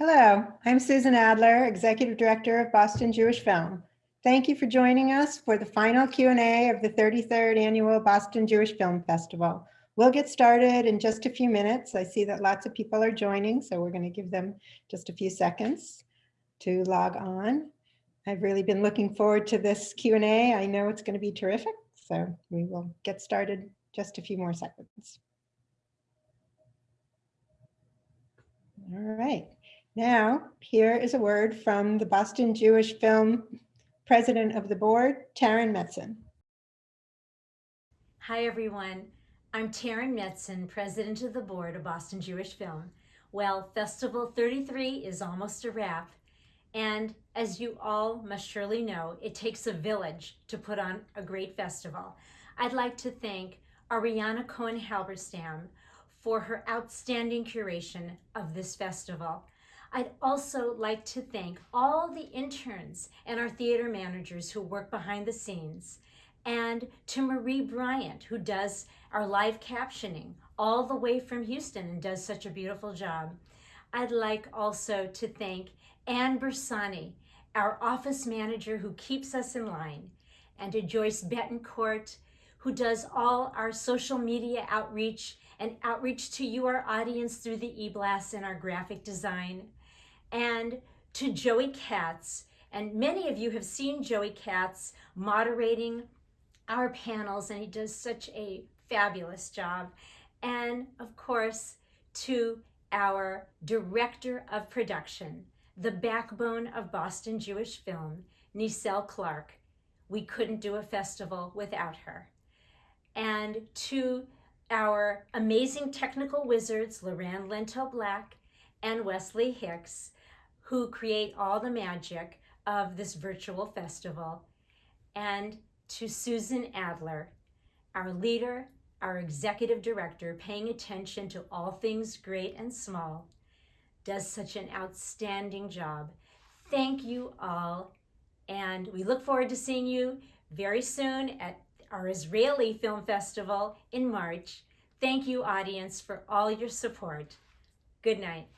Hello, I'm Susan Adler, Executive Director of Boston Jewish Film. Thank you for joining us for the final Q&A of the 33rd Annual Boston Jewish Film Festival. We'll get started in just a few minutes. I see that lots of people are joining, so we're going to give them just a few seconds to log on. I've really been looking forward to this Q&A. I know it's going to be terrific, so we will get started just a few more seconds. All right. Now, here is a word from the Boston Jewish Film President of the Board, Taryn Metzen. Hi, everyone. I'm Taryn Metzen, President of the Board of Boston Jewish Film. Well, Festival 33 is almost a wrap. And as you all must surely know, it takes a village to put on a great festival. I'd like to thank Ariana Cohen Halberstam for her outstanding curation of this festival. I'd also like to thank all the interns and our theater managers who work behind the scenes, and to Marie Bryant, who does our live captioning all the way from Houston and does such a beautiful job. I'd like also to thank Anne Bersani, our office manager who keeps us in line, and to Joyce Betancourt, who does all our social media outreach and outreach to you, our audience, through the e-blasts and our graphic design and to Joey Katz. And many of you have seen Joey Katz moderating our panels, and he does such a fabulous job. And of course, to our director of production, the backbone of Boston Jewish film, Nicelle Clark. We couldn't do a festival without her. And to our amazing technical wizards, Loran Lento Black and Wesley Hicks, who create all the magic of this virtual festival, and to Susan Adler, our leader, our executive director, paying attention to all things great and small, does such an outstanding job. Thank you all, and we look forward to seeing you very soon at our Israeli Film Festival in March. Thank you, audience, for all your support. Good night.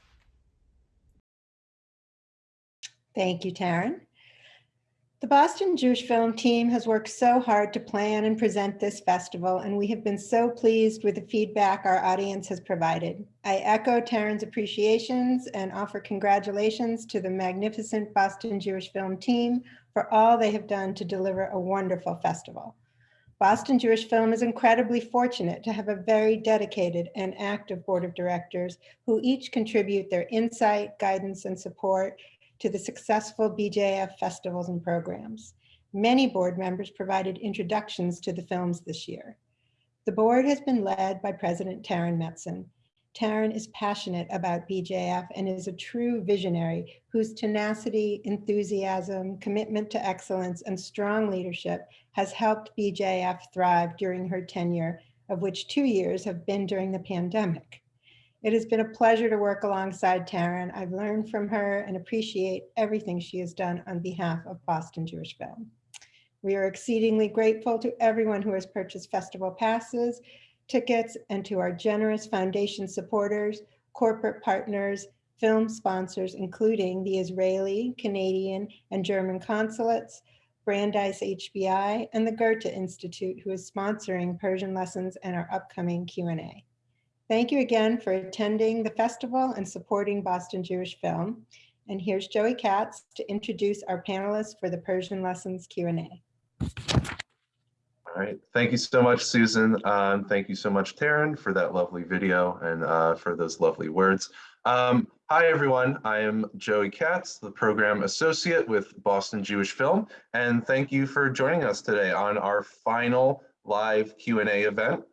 Thank you, Taryn. The Boston Jewish Film team has worked so hard to plan and present this festival, and we have been so pleased with the feedback our audience has provided. I echo Taryn's appreciations and offer congratulations to the magnificent Boston Jewish Film team for all they have done to deliver a wonderful festival. Boston Jewish Film is incredibly fortunate to have a very dedicated and active board of directors who each contribute their insight, guidance, and support to the successful BJF festivals and programs. Many board members provided introductions to the films this year. The board has been led by President Taryn Metzen. Taryn is passionate about BJF and is a true visionary whose tenacity, enthusiasm, commitment to excellence, and strong leadership has helped BJF thrive during her tenure, of which two years have been during the pandemic. It has been a pleasure to work alongside Taryn. I've learned from her and appreciate everything she has done on behalf of Boston Jewish Film. We are exceedingly grateful to everyone who has purchased festival passes, tickets, and to our generous foundation supporters, corporate partners, film sponsors, including the Israeli, Canadian, and German consulates, Brandeis HBI, and the Goethe Institute, who is sponsoring Persian lessons and our upcoming Q&A. Thank you again for attending the festival and supporting Boston Jewish Film. And here's Joey Katz to introduce our panelists for the Persian Lessons Q&A. All right, thank you so much, Susan. Um, thank you so much, Taryn, for that lovely video and uh, for those lovely words. Um, hi, everyone. I am Joey Katz, the program associate with Boston Jewish Film, and thank you for joining us today on our final live Q&A event,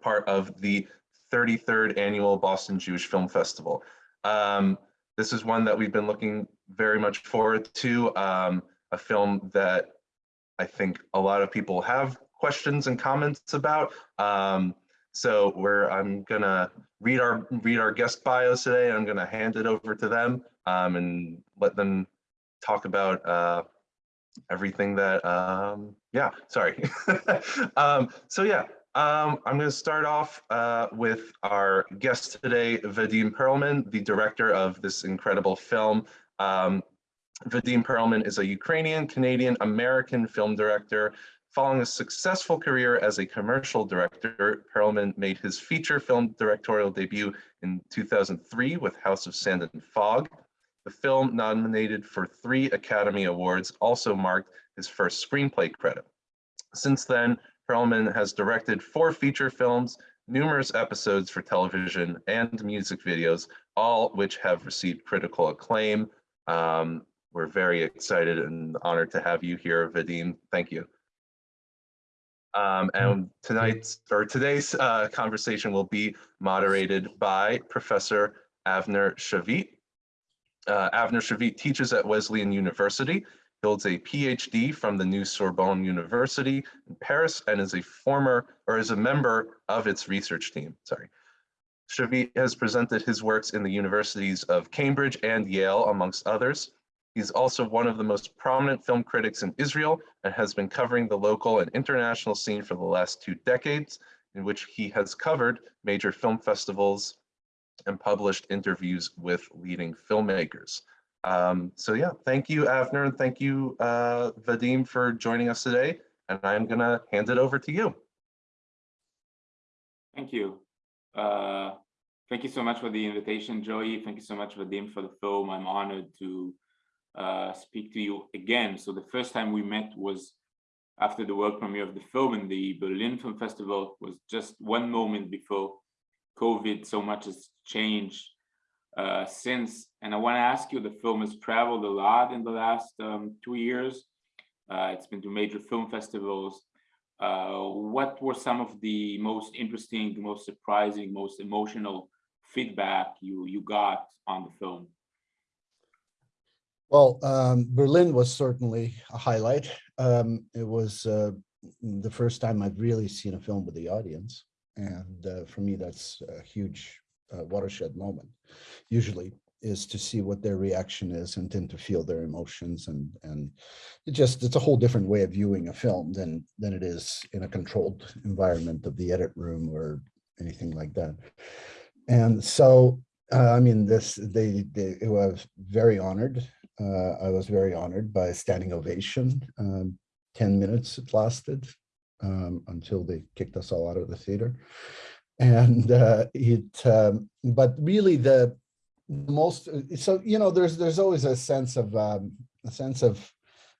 part of the 33rd annual Boston Jewish Film Festival. Um, this is one that we've been looking very much forward to, um, a film that I think a lot of people have questions and comments about. Um, so we're, I'm gonna read our read our guest bios today. I'm gonna hand it over to them um, and let them talk about uh, everything that, um, yeah, sorry. um, so yeah, Um, I'm going to start off uh, with our guest today, Vadim Perelman, the director of this incredible film. Um, Vadim Perelman is a Ukrainian, Canadian, American film director. Following a successful career as a commercial director, Perelman made his feature film directorial debut in 2003 with House of Sand and Fog. The film, nominated for three Academy Awards, also marked his first screenplay credit. Since then, Perelman has directed four feature films, numerous episodes for television and music videos, all which have received critical acclaim. Um, we're very excited and honored to have you here, Vadim. Thank you. Um, and tonight's or today's uh, conversation will be moderated by Professor Avner Shavit. Uh, Avner Shavit teaches at Wesleyan University holds a PhD from the New Sorbonne University in Paris and is a former or is a member of its research team. Sorry. Shavit has presented his works in the universities of Cambridge and Yale, amongst others. He's also one of the most prominent film critics in Israel and has been covering the local and international scene for the last two decades, in which he has covered major film festivals and published interviews with leading filmmakers. Um, so yeah, thank you, Avner, and thank you, uh, Vadim, for joining us today. And I'm gonna hand it over to you. Thank you. Uh, thank you so much for the invitation, Joey. Thank you so much, Vadim, for the film. I'm honored to uh, speak to you again. So the first time we met was after the world premiere of the film in the Berlin Film Festival was just one moment before COVID. So much has changed uh, since. And I want to ask you, the film has traveled a lot in the last um, two years. Uh, it's been to major film festivals. Uh, what were some of the most interesting, most surprising, most emotional feedback you you got on the film? Well, um, Berlin was certainly a highlight. Um, it was uh, the first time I've really seen a film with the audience. And uh, for me, that's a huge uh, watershed moment usually is to see what their reaction is and then to feel their emotions and and it just it's a whole different way of viewing a film than than it is in a controlled environment of the edit room or anything like that. And so uh, i mean this they, they it was very honored uh, i was very honored by a standing ovation um, 10 minutes it lasted um, until they kicked us all out of the theater and uh, it um, but really the most so you know there's there's always a sense of um, a sense of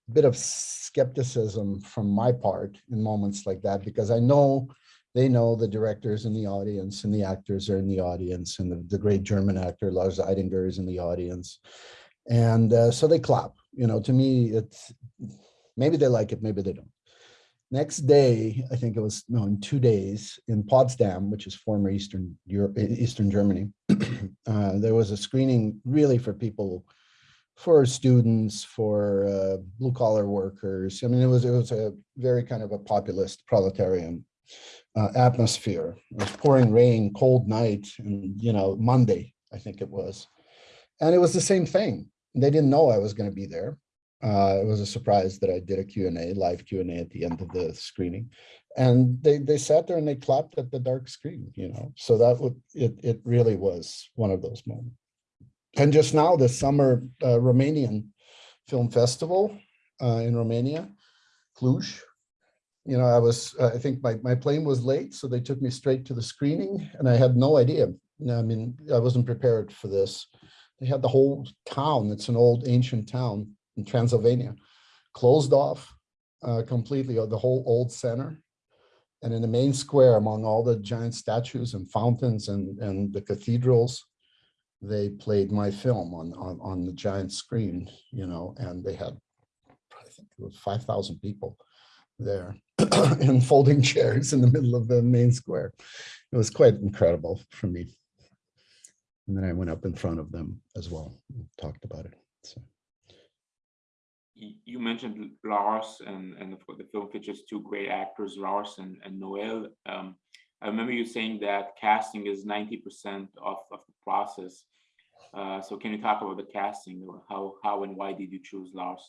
a bit of skepticism from my part in moments like that because I know they know the directors in the audience and the actors are in the audience and the, the great German actor Lars Eidinger is in the audience. And uh, so they clap you know to me it's maybe they like it maybe they don't Next day, I think it was no, in two days in Potsdam, which is former Eastern Europe, Eastern Germany, uh, there was a screening really for people, for students, for uh, blue collar workers. I mean, it was it was a very kind of a populist proletarian uh, atmosphere. It was pouring rain, cold night, and you know Monday, I think it was, and it was the same thing. They didn't know I was going to be there. Uh, it was a surprise that I did a Q&A, live Q&A at the end of the screening. And they, they sat there and they clapped at the dark screen, you know, so that would, it, it really was one of those moments. And just now, the summer uh, Romanian Film Festival uh, in Romania, Cluj, you know, I was, uh, I think my, my plane was late, so they took me straight to the screening and I had no idea. I mean, I wasn't prepared for this. They had the whole town. It's an old ancient town in Transylvania, closed off uh, completely the whole old center. And in the main square, among all the giant statues and fountains and, and the cathedrals, they played my film on, on, on the giant screen, you know, and they had, I think it was 5,000 people there in folding chairs in the middle of the main square. It was quite incredible for me. And then I went up in front of them as well, and talked about it. So you mentioned Lars and and the film features two great actors, Lars and, and Nahuel. Um, I remember you saying that casting is 90% of, of the process. Uh, so can you talk about the casting? How how and why did you choose Lars?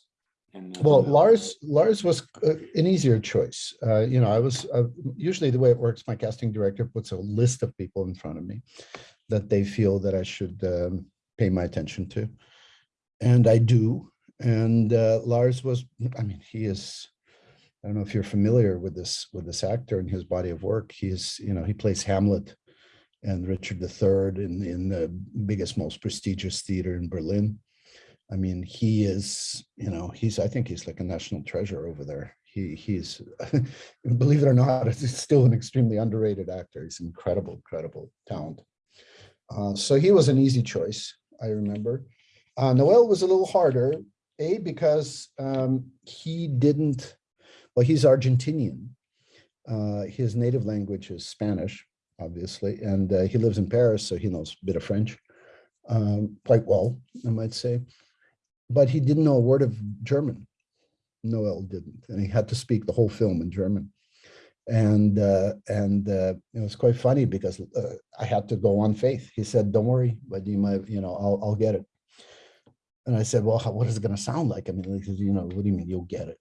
And uh, Well, Lars, Lars was uh, an easier choice. Uh, you know, I was, uh, usually the way it works, my casting director puts a list of people in front of me that they feel that I should um, pay my attention to. And I do. And uh, Lars was, I mean, he is, I don't know if you're familiar with this, with this actor and his body of work. He's, you know, he plays Hamlet and Richard III in, in the biggest, most prestigious theater in Berlin. I mean, he is, you know, he's, I think he's like a national treasure over there. He, he's, believe it or not, he's still an extremely underrated actor. He's incredible, incredible talent. Uh, so he was an easy choice, I remember. Uh, Nahuel was a little harder, A, because um, he didn't, well, he's Argentinian. Uh, his native language is Spanish, obviously, and uh, he lives in Paris, so he knows a bit of French um, quite well, I might say but he didn't know a word of German. Nahuel didn't, and he had to speak the whole film in German. And uh, and uh, it was quite funny because uh, I had to go on faith. He said, "Don't worry, but you might, you know, I'll I'll get it." And I said, "Well, how, what is it going to sound like?" I mean, says, you know, what do you mean you'll get it?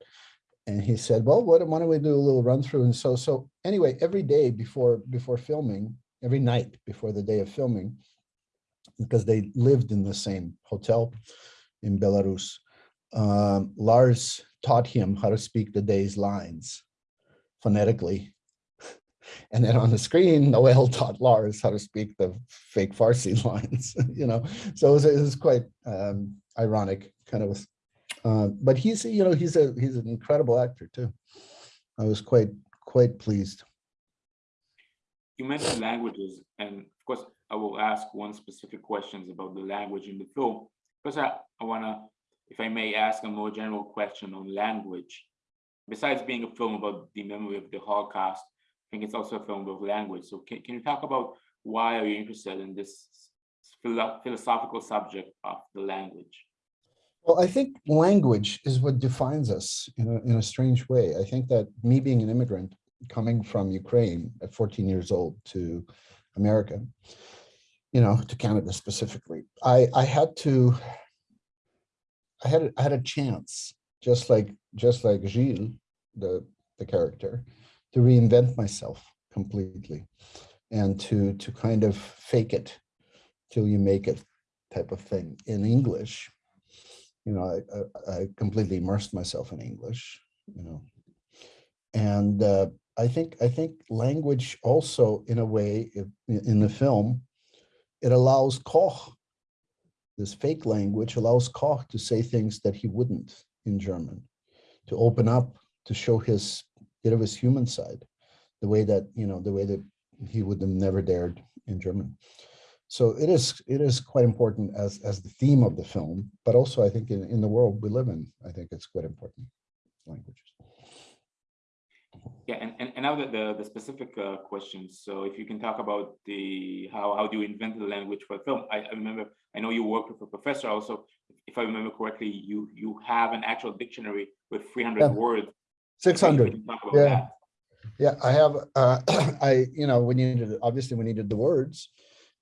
And he said, "Well, what, why don't we do a little run through?" And so so anyway, every day before before filming, every night before the day of filming, because they lived in the same hotel in Belarus. Um, Lars taught him how to speak the day's lines phonetically. And then on the screen, Nahuel taught Lars how to speak the fake Farsi lines, you know, so it was, it was quite um, ironic kind of, uh, but he's, you know, he's a, he's an incredible actor too. I was quite, quite pleased. You mentioned languages, and of course, I will ask one specific questions about the language in the film. Because I, I wanna, if I may ask a more general question on language. Besides being a film about the memory of the Holocaust, I think it's also a film about language. So can, can you talk about why are you interested in this philosophical subject of the language? Well, I think language is what defines us in a, in a strange way. I think that me being an immigrant coming from Ukraine at 14 years old to America, you know, to Canada specifically, I, I had to, I had, I had a chance, just like, just like Gilles, the, the character, to reinvent myself completely and to, to kind of fake it till you make it type of thing in English you know, I, I, I completely immersed myself in English, you know. And uh, I think I think language also, in a way, if, in the film, it allows Koch, this fake language allows Koch to say things that he wouldn't in German, to open up, to show his bit of his human side, the way that, you know, the way that he would have never dared in German. So it is it is quite important as as the theme of the film, but also I think in, in the world we live in, I think it's quite important languages. Yeah, and, and, and now the, the, the specific uh, questions. So if you can talk about the how how do you invent the language for film? I, I remember I know you worked with a professor also. If I remember correctly, you you have an actual dictionary with 300 Yeah. words. Six Maybe we hundred. can talk about yeah. that. Yeah, I have. Uh, I you know we needed obviously we needed the words.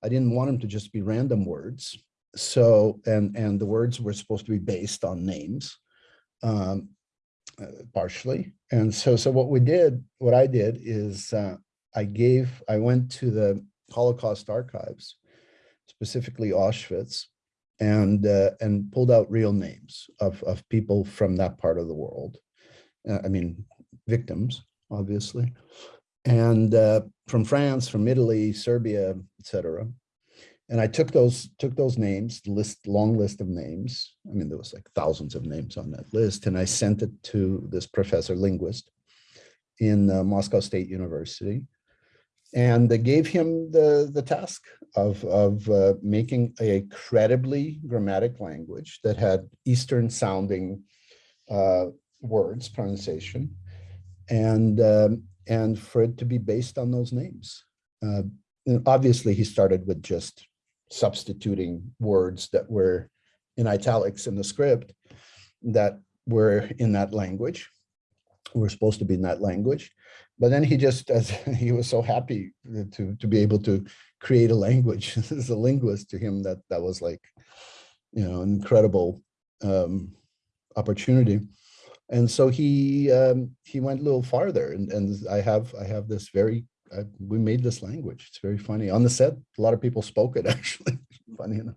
I didn't want them to just be random words. So and and the words were supposed to be based on names. Um, uh, partially. And so, so what we did, what I did is uh, I gave, I went to the Holocaust archives, specifically Auschwitz, and uh, and pulled out real names of of people from that part of the world. Uh, I mean, victims, obviously, and uh, from France, from Italy, Serbia, etc. And I took those took those names, list long list of names. I mean, there was like thousands of names on that list, and I sent it to this professor linguist in uh, Moscow State University, and they gave him the the task of of uh, making a credibly grammatic language that had Eastern sounding uh, words pronunciation, and um, and for it to be based on those names. Uh, obviously, he started with just substituting words that were in italics in the script that were in that language, were supposed to be in that language. But then he just, as he was so happy to, to be able to create a language as a linguist to him, that that was like, you know, an incredible um, opportunity. And so he um, he went a little farther, and and I have I have this very uh, we made this language. It's very funny on the set. A lot of people spoke it actually. funny enough.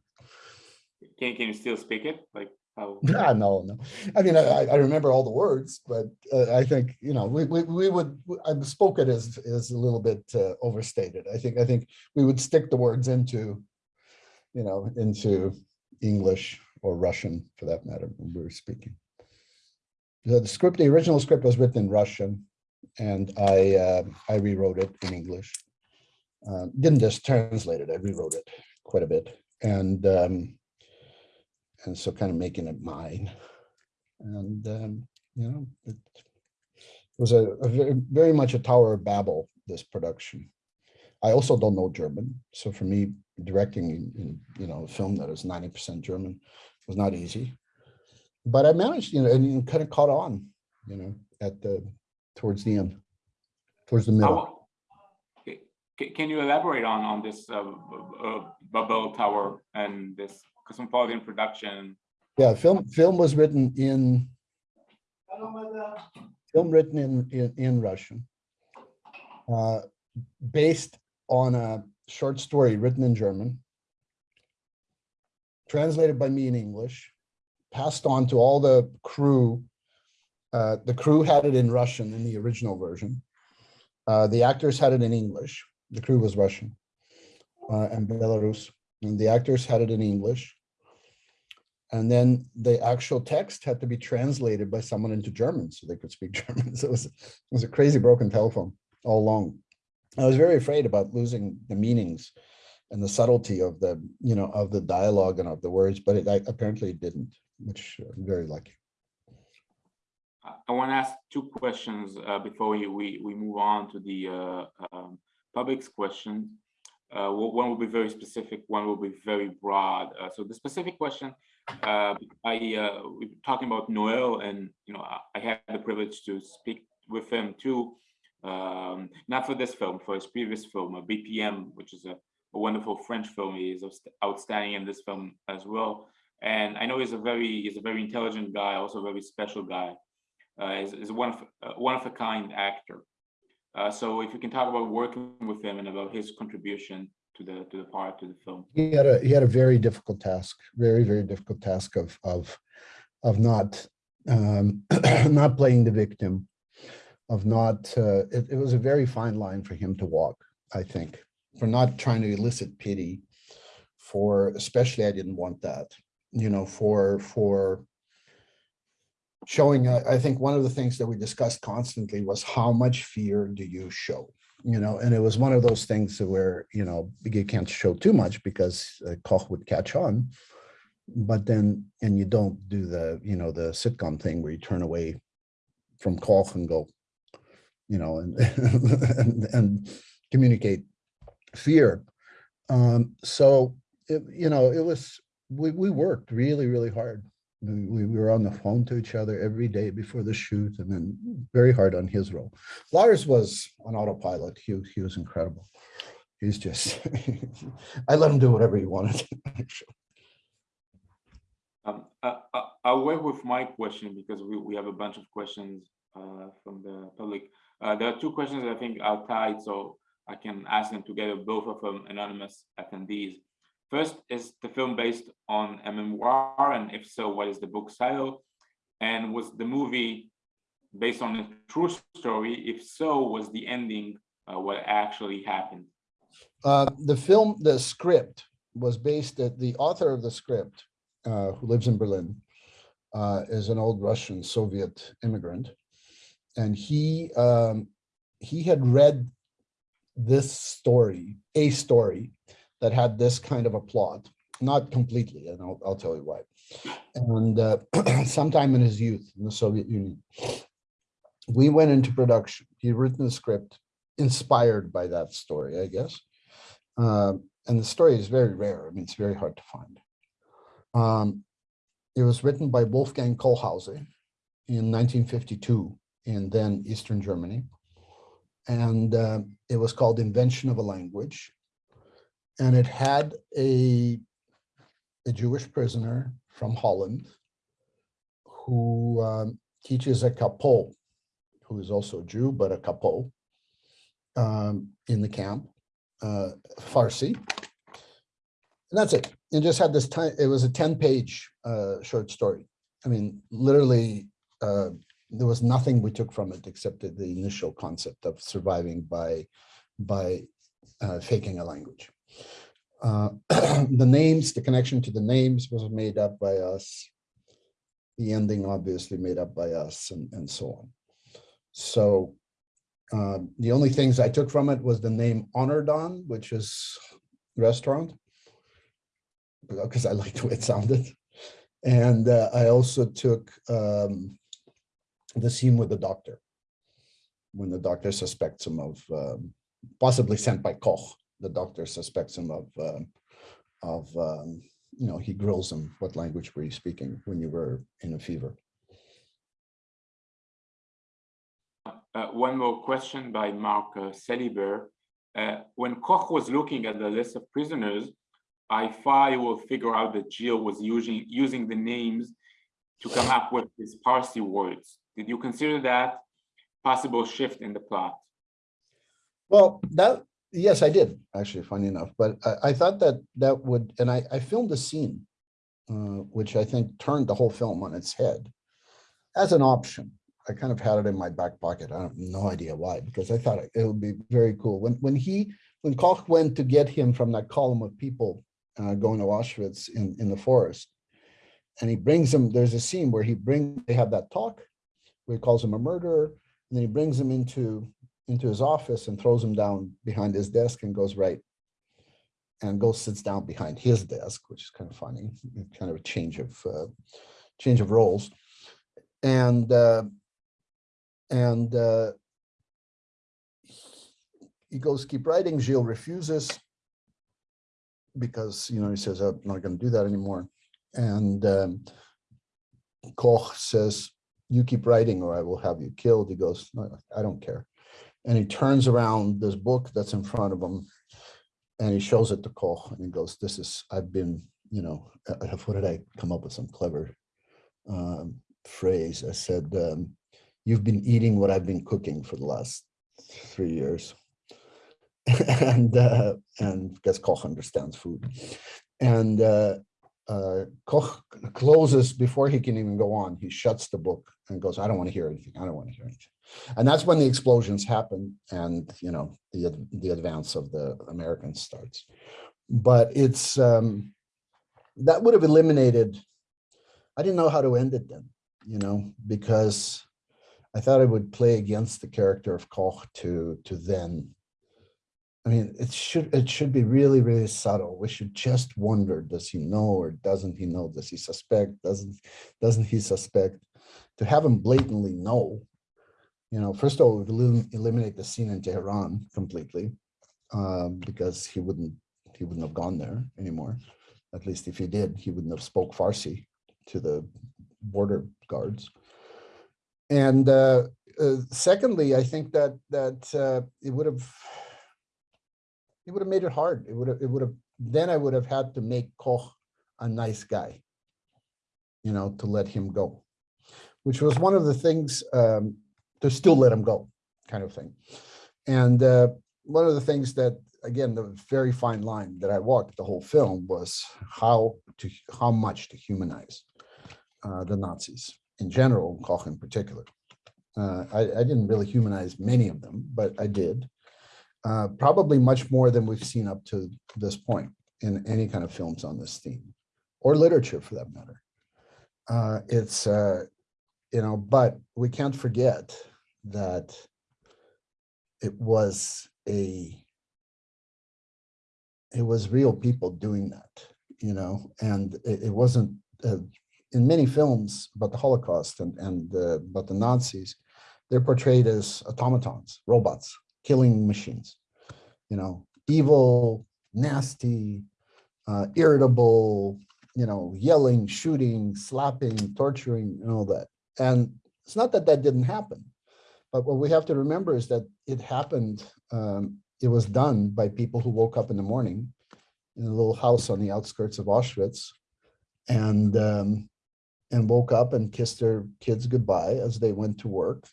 Can, can you still speak it? Like how? Ah, no, no. I mean, I, I remember all the words, but uh, I think you know we we, we would I spoke it as is a little bit uh, overstated. I think I think we would stick the words into, you know, into English or Russian for that matter when we were speaking. The, script, the original script was written in Russian, and I uh, I rewrote it in English. Uh, didn't just translate it; I rewrote it quite a bit, and um, and so kind of making it mine. And um, you know, it was a, a very, very much a Tower of Babel. This production. I also don't know German, so for me, directing in, in you know a film that is ninety percent German was not easy but I managed, you know, and kind of caught on, you know, at the, towards the end, towards the middle. How- ca- ca- Can you elaborate on, on this uh, uh, Babel Tower and this cosmopolitan production? Yeah, film, film was written in, film written in, in, in Russian. uh, Based on a short story written in German. Translated by me in English, passed on to all the crew. Uh, the crew had it in Russian in the original version. Uh, the actors had it in English. The crew was Russian uh, and Belarus, and the actors had it in English. And then the actual text had to be translated by someone into German so they could speak German. So it was, it was a crazy broken telephone all along. I was very afraid about losing the meanings and the subtlety of the, you know, of the dialogue and of the words, but it I, apparently it didn't, which I'm very lucky. I- want to ask two questions uh, before we, we, we move on to the uh, um, public's questions. Uh, One will be very specific, one will be very broad. Uh, So the specific question, uh, I, uh, we were talking about Nahuel and, you know, I- I had the privilege to speak with him too. um, Not for this film, for his previous film, BPM, which is a a wonderful French film. He is outstanding in this film as well. And I know he's a very, he's a very intelligent guy, also a very special guy. Uh, is, is one of, uh, one of a kind actor. Uh, so if you can talk about working with him and about his contribution to the, to the part, to the film. He had a, he had a very difficult task, very, very difficult task of, of, of not, um, not playing the victim, of not, uh, it, it was a very fine line for him to walk, I think, for not trying to elicit pity, for, especially I didn't want that, you know, for, for showing, I, I think one of the things that we discussed constantly was how much fear do you show? You know, and it was one of those things where, you know, you can't show too much because uh, Koch would catch on. But then, and you don't do the, you know, the sitcom thing where you turn away from Koch and go, you know, and, and, and communicate fear. Um, so, it, you know, it was, we, we worked really, really hard. We, we we were on the phone to each other every day before the shoot and then very hard on his role. Lars was on autopilot. He, he was incredible. He's just, I let him do whatever he wanted. Um, I, I, I'll work with my question because we, we have a bunch of questions uh, from the public. Uh, there are two questions I think are tied, so I can ask them together, both of them anonymous attendees. First, is the film based on a memoir, and if so, what is the book's title? And was the movie based on a true story? If so, was the ending uh, what actually happened? Uh, the film, the script was based at, the author of the script, uh, who lives in Berlin, uh, is an old Russian Soviet immigrant. And he, um, he had read this story, a story that had this kind of a plot, not completely, and I'll, I'll tell you why. And uh, sometime in his youth in the Soviet Union, we went into production. He'd written the script inspired by that story, I guess. Um, and the story is very rare. I mean, it's very hard to find. Um, it was written by Wolfgang Kohlhaase in 1952 in then Eastern Germany. And uh, it was called Invention of a Language. And it had a, a Jewish prisoner from Holland who um, teaches a couple who is also a Jew, but a couple um, in the camp, uh, Farsi. And that's it. It just had this time, it was a 10 page uh, short story. I mean, literally, uh, there was nothing we took from it except the the initial concept of surviving by, by uh, faking a language. Uh, the names, the connection to the names was made up by us. The ending obviously made up by us and, and so on. So uh, the only things I took from it was the name Honordon, which is restaurant. Because I liked the way it sounded. And uh, I also took um, the scene with the doctor. When the doctor suspects him of um, possibly sent by Koch, the doctor suspects him of um, of um, you know he grills him. What language were you speaking when you were in a fever? Uh, one more question by Mark uh, Seliber. Uh, when Koch was looking at the list of prisoners, I thought he will figure out that Gilles was using using the names to come up with his Farsi words. Did you consider that possible shift in the plot? Well, that yes, I did actually. Funny enough, but I, I thought that that would, and I, I filmed a scene, uh, which I think turned the whole film on its head, as an option. I kind of had it in my back pocket. I have no idea why, because I thought it would be very cool. When when he when Koch went to get him from that column of people uh, going to Auschwitz in in the forest, and he brings him. There's a scene where he bring they have that talk, where he calls him a murderer, and then he brings him into into his office and throws him down behind his desk and goes right and goes sits down behind his desk, which is kind of funny, kind of a change of uh, change of roles, and uh, and uh, he goes keep writing. Gilles refuses because you know he says I'm not going to do that anymore, and um, Koch says you keep writing or I will have you killed. He goes no, I don't care and he turns around this book that's in front of him and he shows it to Koch and he goes, this is, I've been, you know, uh, what did I come up with some clever um, phrase? I said, um, you've been eating what I've been cooking for the last three years. and uh, and guess Koch understands food. And uh, uh, Koch closes before he can even go on. He shuts the book and goes, I don't want to hear anything. I don't want to hear anything. And that's when the explosions happen and, you know, the, the advance of the Americans starts. But it's, um, that would have eliminated, I didn't know how to end it then, you know, because I thought it would play against the character of Koch to, to then I mean, it should it should be really, really subtle. We should just wonder, does he know or doesn't he know? Does he suspect? Doesn't doesn't he suspect? To have him blatantly know, you know, first of all, elim eliminate the scene in Tehran completely, um, because he wouldn't he wouldn't have gone there anymore. At least if he did, he wouldn't have spoke Farsi to the border guards. And uh, uh, secondly, I think that that uh, it would have it would have made it hard. It would have, it would have, then I would have had to make Koch a nice guy, you know, to let him go, which was one of the things um, to still let him go kind of thing. And uh, one of the things that, again, the very fine line that I walked the whole film was how to, how much to humanize uh, the Nazis in general, Koch in particular. Uh, I, I didn't really humanize many of them, but I did uh, probably much more than we've seen up to this point in any kind of films on this theme or literature for that matter. Uh, it's, uh, you know, but we can't forget that it was a, it was real people doing that, you know, and it, it wasn't, uh, in many films about the Holocaust and, and uh, about the Nazis, they're portrayed as automatons, robots, killing machines, you know, evil, nasty, uh, irritable, you know, yelling, shooting, slapping, torturing, and all that. And it's not that that didn't happen, but what we have to remember is that it happened, um, it was done by people who woke up in the morning in a little house on the outskirts of Auschwitz and um, and woke up and kissed their kids goodbye as they went to work,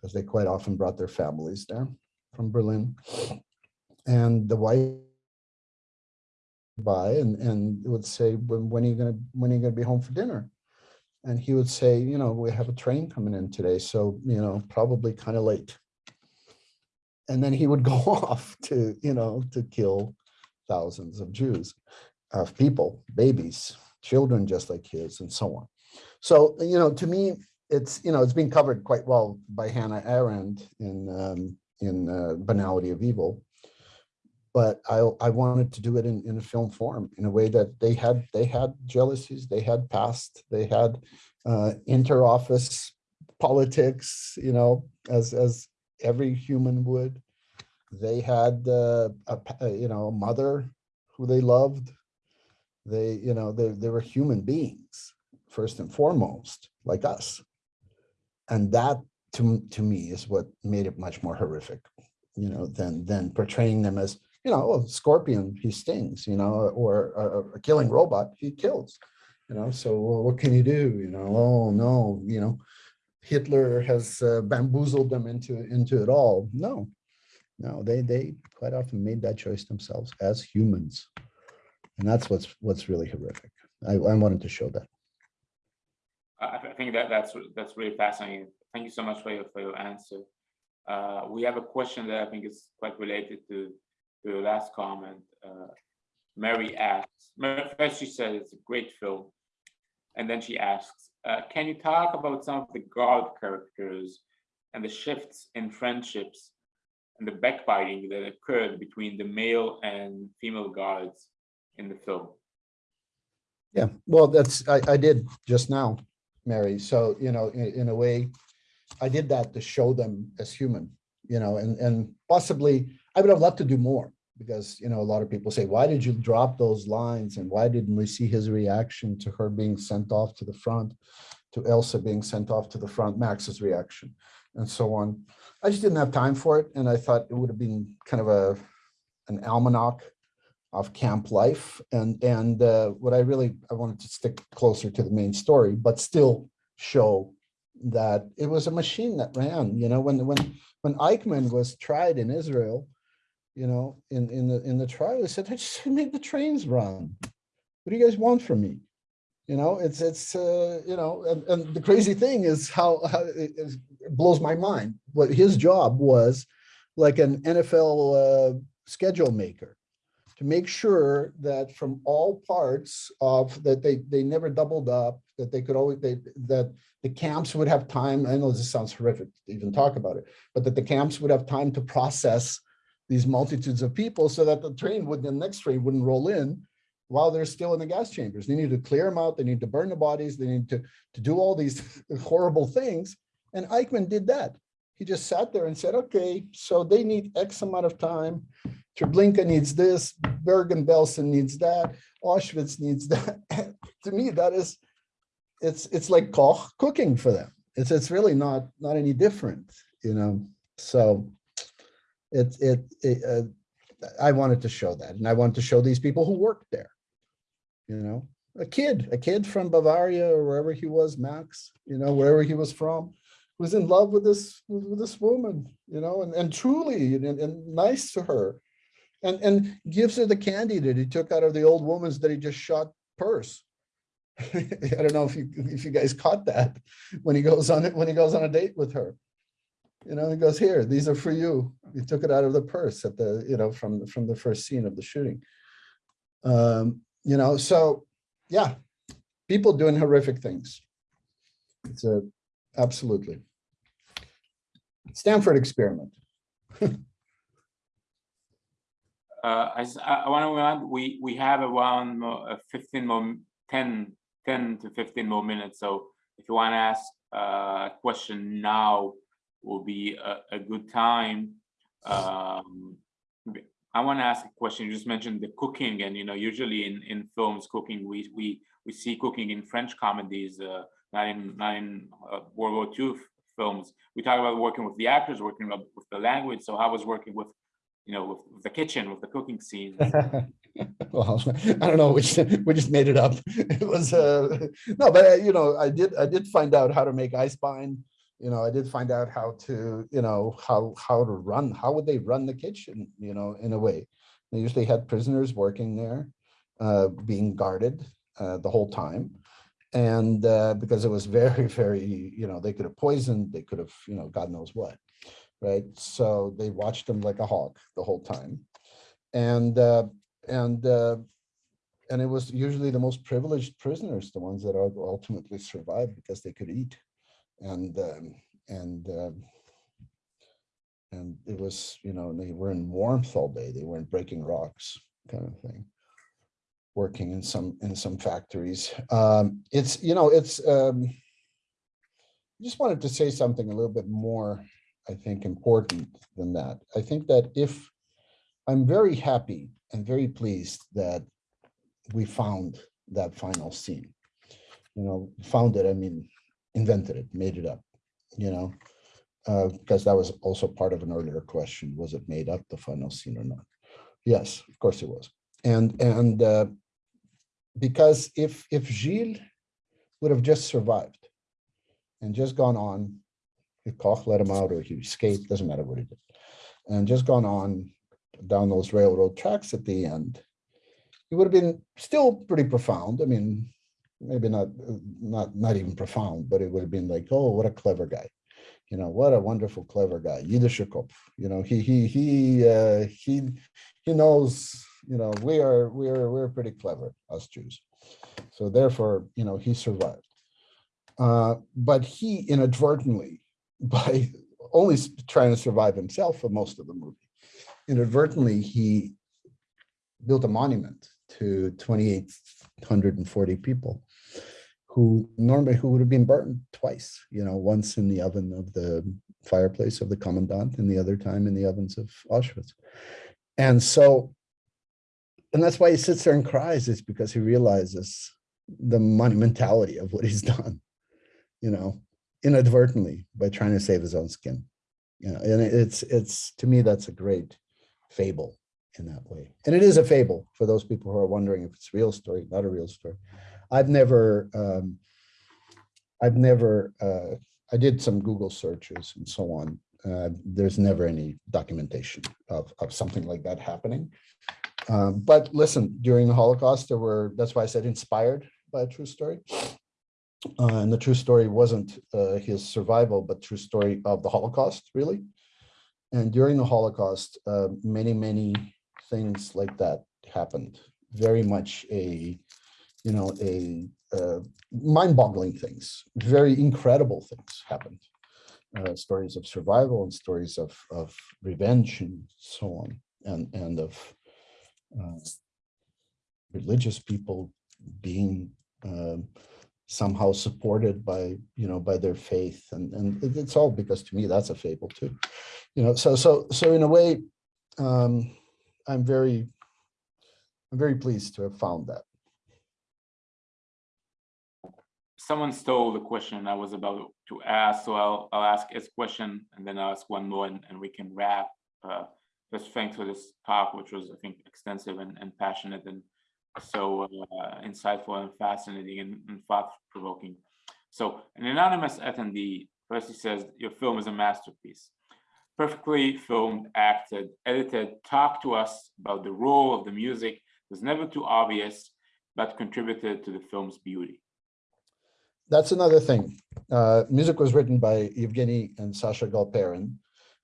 because they quite often brought their families there from Berlin. And the wife by and, and would say, when, when are you gonna, when are you gonna be home for dinner? And he would say, you know, we have a train coming in today, so, you know, probably kind of late. And then he would go off to, you know, to kill thousands of Jews, of people, babies, children just like his and so on. So, you know, to me, it's, you know, it's been covered quite well by Hannah Arendt in, um, in uh, Banality of Evil. But I, I wanted to do it in, in a film form in a way that they had, they had jealousies, they had past, they had uh, inter-office politics, you know, as, as every human would. They had, uh, a, pa- uh, you know, a mother who they loved. They, you know, they, they were human beings, first and foremost, like us. And that, to, to me, is what made it much more horrific, you know, than, than portraying them as, you know, a scorpion, he stings, you know, or a, a killing robot, he kills. You know, so well, what can you do? You know, oh no, you know, Hitler has uh, bamboozled them into into it all. No, no, they they quite often made that choice themselves as humans, and that's what's what's really horrific. I, I wanted to show that. I, I think that that's that's really fascinating. Thank you so much for your for your answer. Uh, we have a question that I think is quite related to to the last comment. Uh, Mary asks, first she said it's a great film, and then she asks, uh, can you talk about some of the guard characters and the shifts in friendships and the backbiting that occurred between the male and female guards in the film? Yeah, well, that's, I, I did just now, Mary. So, you know, in, in a way, I did that to show them as human, you know, and, and possibly I would have loved to do more because, you know, a lot of people say, why did you drop those lines? And why didn't we see his reaction to her being sent off to the front, to Elsa being sent off to the front, Max's reaction and so on. I just didn't have time for it. And I thought it would have been kind of a, an almanac of camp life. And, and uh, what I really, I wanted to stick closer to the main story, but still show that it was a machine that ran, you know, when, when, when Eichmann was tried in Israel, you know, in, in the, in the trial, he said, I just made the trains run. What do you guys want from me? You know, it's, it's, uh, you know, and, and the crazy thing is how, how it, it blows my mind. What his job was like an NFL uh, schedule maker to make sure that from all parts of that they they never doubled up that they could always they that the camps would have time i know this sounds horrific to even talk about it but that the camps would have time to process these multitudes of people so that the train would the next train wouldn't roll in while they're still in the gas chambers. They need to clear them out they need to burn the bodies they need to to do all these horrible things. And eichmann did that. He just sat there and said okay so they need x amount of time Treblinka needs this, Bergen-Belsen needs that, Auschwitz needs that. to me, that is, it's it's like Koch cooking for them. It's it's really not not any different, you know. So it it, it uh, I wanted to show that, and I wanted to show these people who worked there. You know, a kid, a kid from Bavaria or wherever he was, Max. You know, wherever he was from, was in love with this with this woman. You know, and and truly and, and nice to her and and gives her the candy that he took out of the old woman's that he just shot purse. I don't know if you if you guys caught that when he goes on it when he goes on a date with her. You know, he goes here. These are for you. He took it out of the purse at the you know from from the first scene of the shooting. Um, you know, so yeah, people doing horrific things. It's a absolutely Stanford experiment. Uh, I, I want to remind, we, we have around more, uh, 15 more, 10, 10 to 15 more minutes. So if you want to ask uh, a question now will be a, a good time. Um, I want to ask a question. You just mentioned the cooking and, you know, usually in, in films, cooking, we, we, we see cooking in French comedies, uh, not in, not in uh, World War II films. We talk about working with the actors, working with the language. So I was working with you know, with, with the kitchen, with the cooking scene. well, I don't know, we just, we just made it up. It was, uh, no, but uh, you know, I did, I did find out how to make Eisbein. You know, I did find out how to, you know, how, how to run, how would they run the kitchen, you know, in a way. They usually had prisoners working there, uh, being guarded, uh, the whole time. And, uh, because it was very, very, you know, they could have poisoned, they could have, you know, God knows what. Right, so they watched them like a hawk the whole time. And, uh, and uh, and it was usually the most privileged prisoners, the ones that ultimately survived because they could eat, and um, and um, and it was you know they were in warmth all day. They weren't breaking rocks, kind of thing. Working in some in some factories. Um, it's you know it's. Um, I just wanted to say something a little bit more, I think, important than that. I think that if I'm very happy and very pleased that we found that final scene. You know, found it, I mean, invented it, made it up, you know, uh, because that was also part of an earlier question. Was it made up, the final scene or not? Yes, of course it was. And, and uh, because if, if Gilles would have just survived and just gone on, Koch let him out or he escaped, doesn't matter what he did, and just gone on down those railroad tracks at the end, it would have been still pretty profound. I mean, maybe not, not, not even profound, but it would have been like, oh, what a clever guy. You know, what a wonderful, clever guy. Yiddisher Kopf. You know, he, he, he, uh, he, he knows, you know, we are, we are, we're pretty clever, us Jews. So therefore, you know, he survived. Uh, but he inadvertently, by only trying to survive himself for most of the movie, inadvertently, he built a monument to 2,840 people who normally who would have been burned twice, you know, once in the oven of the fireplace of the commandant and the other time in the ovens of Auschwitz. And so, and that's why he sits there and cries is because he realizes the monumentality of what he's done, you know, inadvertently by trying to save his own skin. You know, and it's, it's, to me, that's a great fable in that way. And it is a fable for those people who are wondering if it's a real story, not a real story. I've never, um, I've never, uh, I did some Google searches and so on. Uh, there's never any documentation of, of something like that happening. Um, but listen, during the Holocaust, there were, that's why I said inspired by a true story. Uh, and the true story wasn't uh, his survival, but true story of the Holocaust, really. And during the Holocaust, uh, many, many things like that happened. Very much a, you know, a uh, mind-boggling things, very incredible things happened. Uh, stories of survival and stories of of revenge and so on, and and of uh, religious people being um, somehow supported by you know by their faith, and and it's all because to me that's a fable too, you know. So so so in a way, um, I'm very I'm very pleased to have found that. Someone stole the question I was about to ask, so I'll, I'll ask his question and then I'll ask one more and, and we can wrap. Uh, Just thanks for this talk, which was, I think, extensive and, and passionate and so uh, insightful and fascinating and, and thought-provoking. So an anonymous attendee, first he says, your film is a masterpiece. Perfectly filmed, acted, edited, talk to us about the role of the music was never too obvious, but contributed to the film's beauty. That's another thing. Uh, music was written by Evgeny and Sasha Galperin.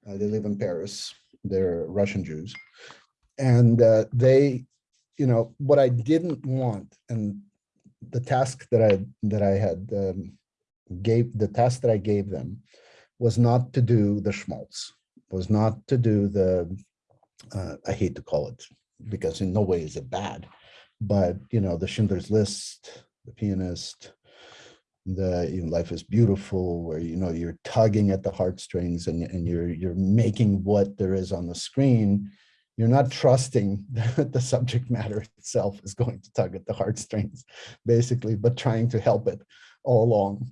Uh, they live in Paris. They're Russian Jews. And uh, they, you know, what I didn't want and the task that I that I had um, gave the task that I gave them was not to do the schmaltz, was not to do the uh, I hate to call it because in no way is it bad, but you know the Schindler's List, the pianist, the you know, life is beautiful where you know you're tugging at the heartstrings and, and you're you're making what there is on the screen you're not trusting that the subject matter itself is going to tug at the heartstrings basically but trying to help it all along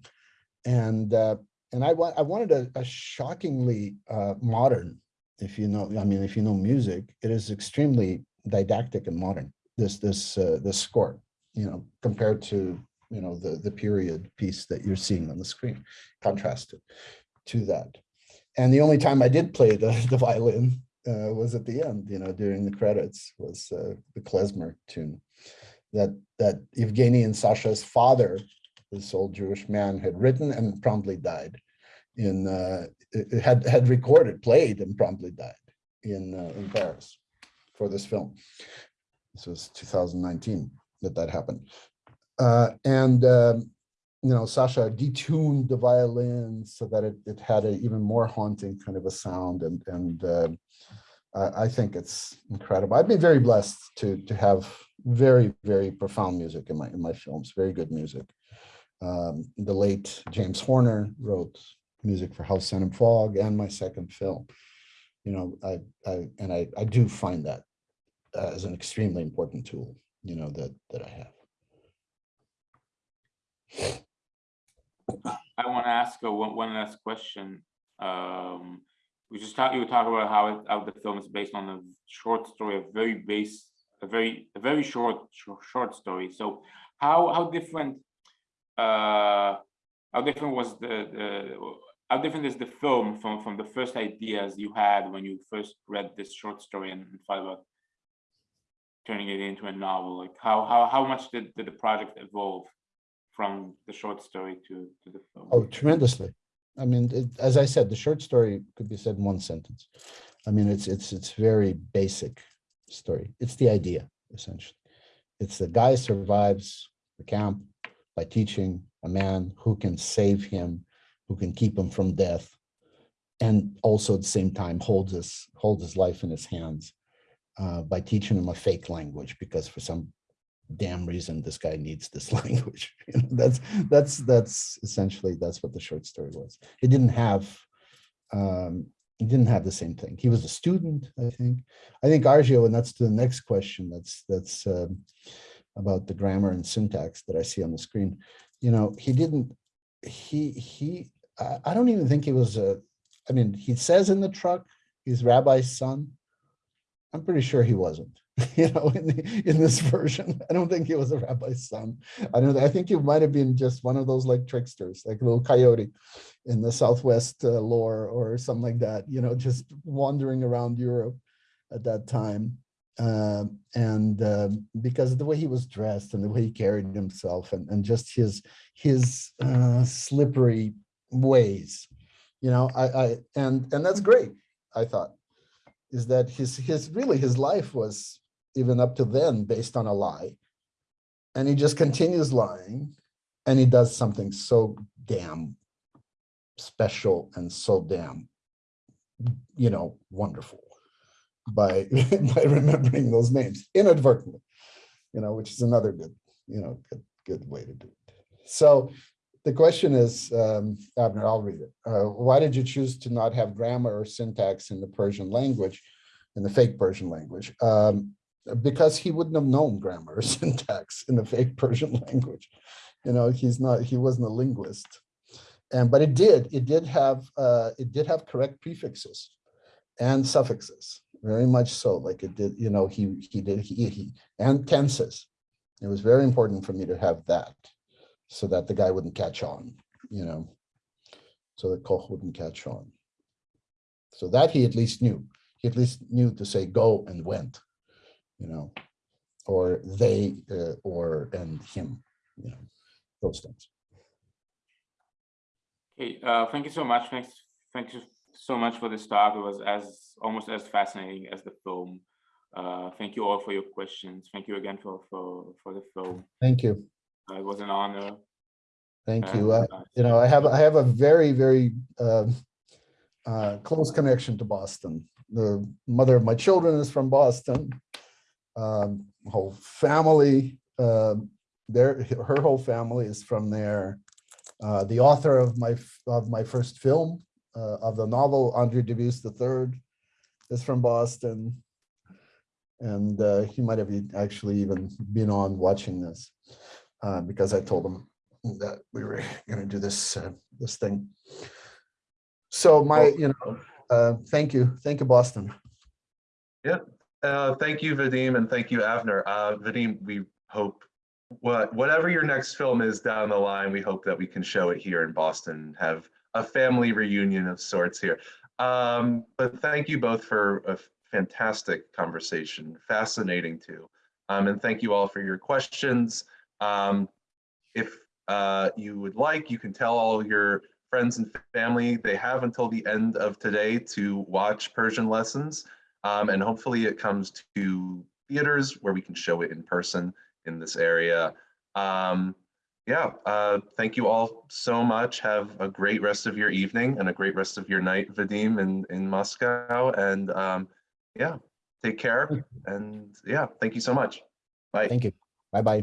and uh, and i want i wanted a, a shockingly uh, modern if you know, I mean, if you know music, it is extremely didactic and modern. This this uh, this score, you know, compared to you know the the period piece that you're seeing on the screen, contrasted to that. And the only time I did play the the violin uh, was at the end, you know, during the credits was uh, the klezmer tune that that Evgeny and Sasha's father, this old Jewish man, had written and promptly died in uh, had had recorded, played, and promptly died in uh, in Paris for this film. This was 2019 that that happened, uh, and um, you know Sasha detuned the violin so that it it had an even more haunting kind of a sound, and and uh, I think it's incredible. I've been very blessed to to have very very profound music in my in my films, very good music. Um, the late James Horner wrote music for House of Sand and Fog and my second film. You know, I, I and I, I do find that as an extremely important tool, you know, that that I have. I want to ask uh, one, last question. Um, we just talked, you talking about how, it, how the film is based on a short story, a very base, a very, a very short, short, short story. So how, how different, uh, how different was the, the, how different is the film from, from the first ideas you had when you first read this short story and thought about turning it into a novel? Like how, how, how much did, did the project evolve from the short story to, to the film? Oh, tremendously. I mean, it, as I said, the short story could be said in one sentence. I mean, it's it's it's very basic story. It's the idea essentially. It's the guy survives the camp by teaching a man who can save him, who can keep him from death, and also at the same time holds his holds his life in his hands uh, by teaching him a fake language because for some damn reason this guy needs this language. You know, that's that's that's essentially that's what the short story was. It didn't have um, it didn't have the same thing. He was a student, I think. I think Argio, and that's the next question. That's that's um, about the grammar and syntax that I see on the screen. You know, he didn't. He he. I, I don't even think he was a. I mean, he says in the truck he's Rabbi's son. I'm pretty sure he wasn't. you know, in, the, in this version. I don't think he was a rabbi's son. I don't. I think he might have been just one of those like tricksters, like a little coyote in the Southwest uh, lore or something like that. You know, just wandering around Europe at that time. Um, and um, because of the way he was dressed and the way he carried himself and, and just his his uh, slippery ways, you know, I, I and and that's great. I thought is that his his really his life was even up to then based on a lie. And he just continues lying and he does something so damn special and so damn, you know, wonderful by, by remembering those names inadvertently, you know, which is another good, you know, good, good way to do it. So the question is, um, Avner, I'll read it. Uh, why did you choose to not have grammar or syntax in the Persian language, in the fake Persian language? Um, because he wouldn't have known grammar or syntax in the fake Persian language. You know, he's not, he wasn't a linguist. And, but it did, it did have, uh, it did have correct prefixes and suffixes, very much so, like it did, you know, he, he did, he, he, and tenses. It was very important for me to have that so that the guy wouldn't catch on, you know, so that Koch wouldn't catch on. So that he at least knew. He at least knew to say go and went you know, or they, uh, or, and him, you know, those things. Okay, uh, thank you so much. Thanks, thank you so much for this talk. It was as almost as fascinating as the film. Uh, thank you all for your questions. Thank you again for for for the film. Thank you. Uh, it was an honor. Thank and, you. Uh, you know, I have, I have a very, very um, uh, close connection to Boston. The mother of my children is from Boston. Um, whole family, um, there, her whole family is from there. Uh, the author of my, of my first film, uh, of the novel, Andre Dubus III, is from Boston. And uh, he might have actually even been on watching this, uh, because I told him that we were gonna do this, uh, this thing. So my, you know, uh, thank you. Thank you, Boston. Uh, thank you, Vadim, and thank you, Avner. Uh, Vadim, we hope what whatever your next film is down the line, we hope that we can show it here in Boston, have a family reunion of sorts here. Um, but thank you both for a fantastic conversation, fascinating too. Um, and thank you all for your questions. Um, if uh, you would like, you can tell all your friends and family they have until the end of today to watch Persian lessons. Um, and hopefully it comes to theaters where we can show it in person in this area. Um, yeah, uh, thank you all so much. Have a great rest of your evening and a great rest of your night, Vadim, in, in Moscow. And um, yeah, take care. And yeah, thank you so much. Bye. Thank you. Bye-bye.